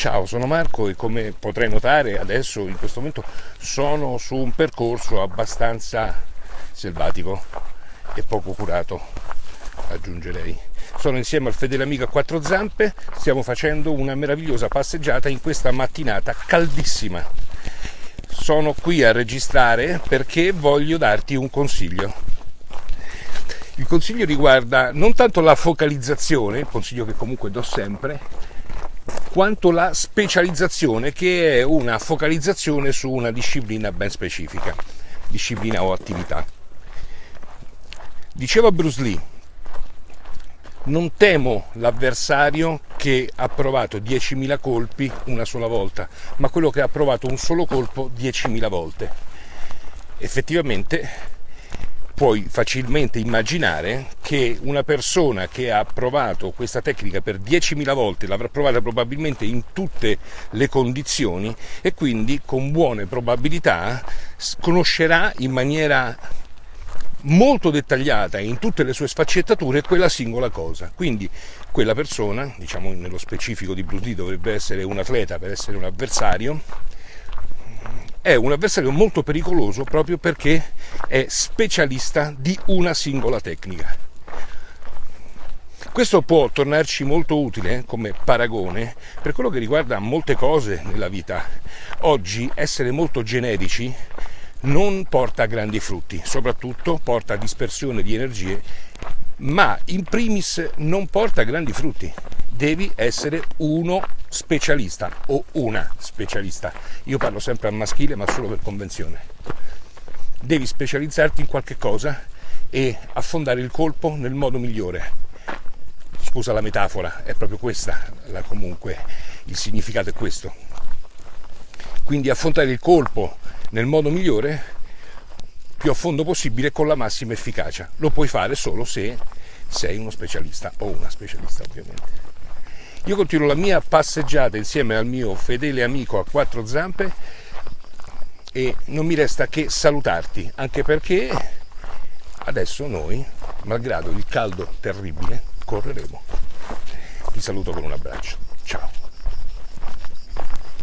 Ciao, sono Marco e come potrai notare adesso in questo momento sono su un percorso abbastanza selvatico e poco curato, aggiungerei. Sono insieme al fedele amico a quattro zampe, stiamo facendo una meravigliosa passeggiata in questa mattinata caldissima. Sono qui a registrare perché voglio darti un consiglio. Il consiglio riguarda non tanto la focalizzazione, consiglio che comunque do sempre, quanto la specializzazione che è una focalizzazione su una disciplina ben specifica, disciplina o attività. Diceva Bruce Lee, non temo l'avversario che ha provato 10.000 colpi una sola volta, ma quello che ha provato un solo colpo 10.000 volte. Effettivamente puoi facilmente immaginare che una persona che ha provato questa tecnica per 10.000 volte l'avrà provata probabilmente in tutte le condizioni e quindi con buone probabilità conoscerà in maniera molto dettagliata in tutte le sue sfaccettature quella singola cosa. Quindi quella persona, diciamo nello specifico di Bruce Lee dovrebbe essere un atleta per essere un avversario, è un avversario molto pericoloso proprio perché è specialista di una singola tecnica. Questo può tornarci molto utile come paragone per quello che riguarda molte cose nella vita. Oggi essere molto generici non porta grandi frutti, soprattutto porta dispersione di energie, ma in primis non porta grandi frutti devi essere uno specialista o una specialista. Io parlo sempre al maschile, ma solo per convenzione. Devi specializzarti in qualche cosa e affondare il colpo nel modo migliore. Scusa la metafora, è proprio questa, la, comunque il significato è questo. Quindi affrontare il colpo nel modo migliore, più a fondo possibile, con la massima efficacia. Lo puoi fare solo se sei uno specialista o una specialista ovviamente. Io continuo la mia passeggiata insieme al mio fedele amico a quattro zampe e non mi resta che salutarti, anche perché adesso noi, malgrado il caldo terribile, correremo. Ti saluto con un abbraccio.